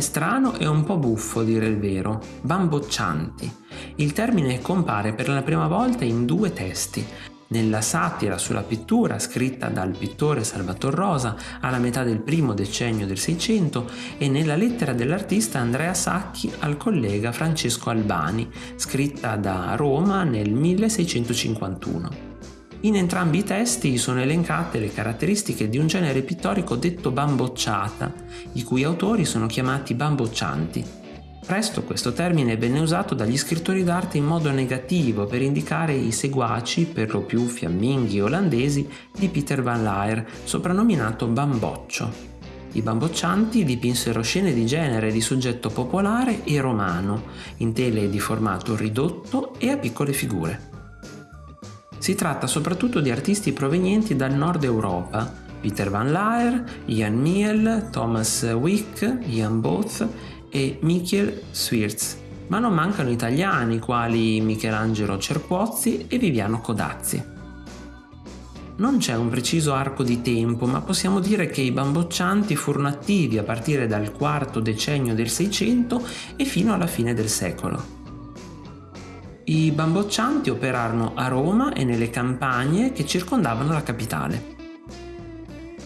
strano e un po' buffo, a dire il vero, bamboccianti. Il termine compare per la prima volta in due testi, nella satira sulla pittura scritta dal pittore Salvator Rosa alla metà del primo decennio del Seicento e nella lettera dell'artista Andrea Sacchi al collega Francesco Albani, scritta da Roma nel 1651. In entrambi i testi sono elencate le caratteristiche di un genere pittorico detto bambocciata, i cui autori sono chiamati bamboccianti. Presto questo termine venne usato dagli scrittori d'arte in modo negativo per indicare i seguaci, per lo più fiamminghi olandesi, di Peter van Laer, soprannominato Bamboccio. I bamboccianti dipinsero scene di genere di soggetto popolare e romano, in tele di formato ridotto e a piccole figure. Si tratta soprattutto di artisti provenienti dal nord Europa, Peter van Laer, Ian Miel, Thomas Wick, Ian Booth e Michiel Swirz, ma non mancano italiani quali Michelangelo Cerquozzi e Viviano Codazzi. Non c'è un preciso arco di tempo, ma possiamo dire che i bamboccianti furono attivi a partire dal quarto decennio del Seicento e fino alla fine del secolo. I bamboccianti operarono a Roma e nelle campagne che circondavano la capitale.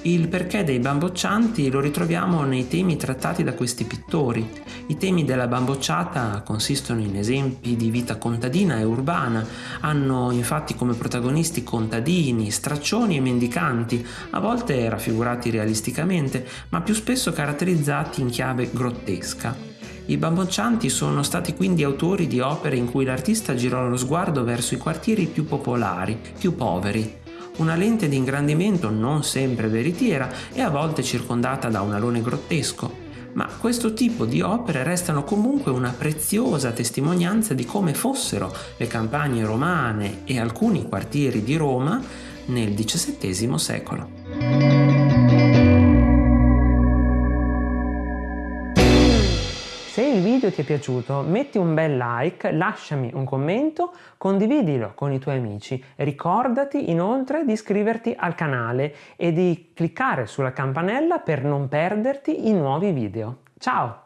Il perché dei bamboccianti lo ritroviamo nei temi trattati da questi pittori. I temi della bambocciata consistono in esempi di vita contadina e urbana, hanno infatti come protagonisti contadini, straccioni e mendicanti, a volte raffigurati realisticamente, ma più spesso caratterizzati in chiave grottesca. I bamboccianti sono stati quindi autori di opere in cui l'artista girò lo sguardo verso i quartieri più popolari, più poveri, una lente di ingrandimento non sempre veritiera e a volte circondata da un alone grottesco, ma questo tipo di opere restano comunque una preziosa testimonianza di come fossero le campagne romane e alcuni quartieri di Roma nel XVII secolo. Video ti è piaciuto metti un bel like, lasciami un commento, condividilo con i tuoi amici. Ricordati inoltre di iscriverti al canale e di cliccare sulla campanella per non perderti i nuovi video. Ciao!